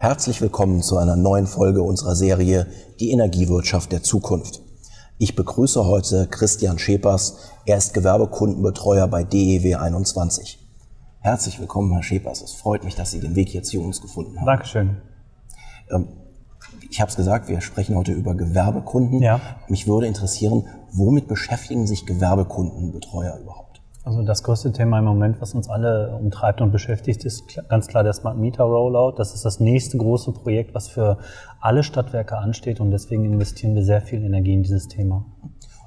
Herzlich willkommen zu einer neuen Folge unserer Serie Die Energiewirtschaft der Zukunft. Ich begrüße heute Christian Schepers. Er ist Gewerbekundenbetreuer bei DEW 21. Herzlich willkommen, Herr Schepers. Es freut mich, dass Sie den Weg hier zu uns gefunden haben. Dankeschön. Ähm, ich habe es gesagt, wir sprechen heute über Gewerbekunden. Ja. Mich würde interessieren, womit beschäftigen sich Gewerbekundenbetreuer überhaupt? Also das größte Thema im Moment, was uns alle umtreibt und beschäftigt, ist ganz klar der Smart Meter Rollout. Das ist das nächste große Projekt, was für alle Stadtwerke ansteht und deswegen investieren wir sehr viel Energie in dieses Thema.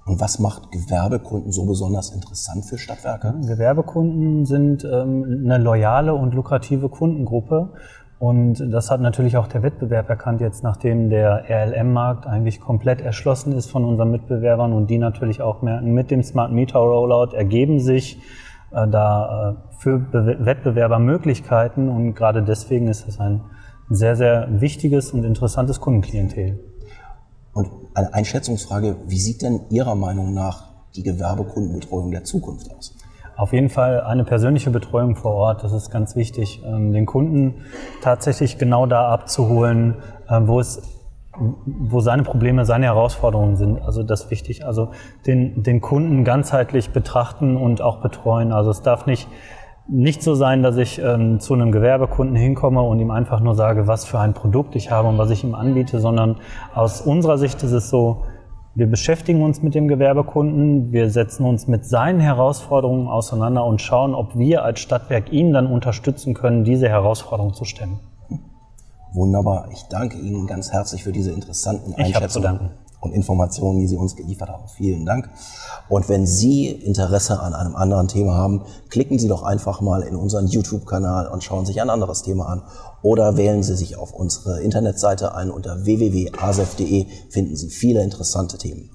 Und was macht Gewerbekunden so besonders interessant für Stadtwerke? Gewerbekunden sind ähm, eine loyale und lukrative Kundengruppe und das hat natürlich auch der Wettbewerb erkannt, jetzt nachdem der RLM-Markt eigentlich komplett erschlossen ist von unseren Mitbewerbern und die natürlich auch merken, mit dem Smart Meter Rollout ergeben sich äh, da äh, für Be Wettbewerber Möglichkeiten und gerade deswegen ist es ein sehr, sehr wichtiges und interessantes Kundenklientel. Und eine Einschätzungsfrage, wie sieht denn Ihrer Meinung nach die Gewerbekundenbetreuung der Zukunft aus? Auf jeden Fall eine persönliche Betreuung vor Ort, das ist ganz wichtig. Ähm, den Kunden tatsächlich genau da abzuholen, ähm, wo es wo seine Probleme, seine Herausforderungen sind. Also das ist wichtig. Also den, den Kunden ganzheitlich betrachten und auch betreuen. Also es darf nicht, nicht so sein, dass ich ähm, zu einem Gewerbekunden hinkomme und ihm einfach nur sage, was für ein Produkt ich habe und was ich ihm anbiete, sondern aus unserer Sicht ist es so, wir beschäftigen uns mit dem Gewerbekunden, wir setzen uns mit seinen Herausforderungen auseinander und schauen, ob wir als Stadtwerk ihn dann unterstützen können, diese Herausforderung zu stemmen. Wunderbar. Ich danke Ihnen ganz herzlich für diese interessanten Einschätzungen und Informationen, die Sie uns geliefert haben. Vielen Dank. Und wenn Sie Interesse an einem anderen Thema haben, klicken Sie doch einfach mal in unseren YouTube-Kanal und schauen sich ein anderes Thema an. Oder wählen Sie sich auf unsere Internetseite ein. Unter www.asef.de finden Sie viele interessante Themen.